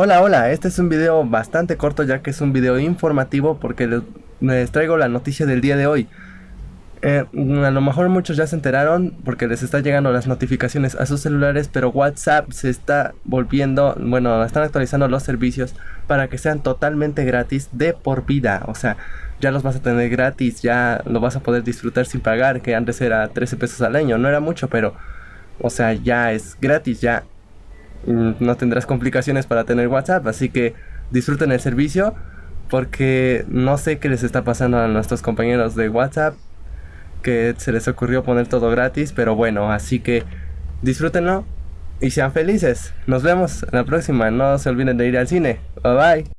Hola, hola, este es un video bastante corto ya que es un video informativo porque les, traigo la noticia del día de hoy. Eh, a lo mejor muchos ya se enteraron porque les está llegando las notificaciones a sus celulares, pero WhatsApp se está volviendo, bueno, están actualizando los servicios para que sean totalmente gratis de por vida. O sea, ya los vas a tener gratis, ya lo vas a poder disfrutar sin pagar, que antes era 13 pesos al año, no era mucho, pero, o sea, ya es gratis, ya Mm, no tendrás complicaciones para tener WhatsApp, así que disfruten el servicio porque no sé qué les está pasando a nuestros compañeros de WhatsApp que se les ocurrió poner todo gratis, pero bueno, así que disfrútenlo y sean felices. Nos vemos en la próxima, no se olviden de ir al cine. Bye bye.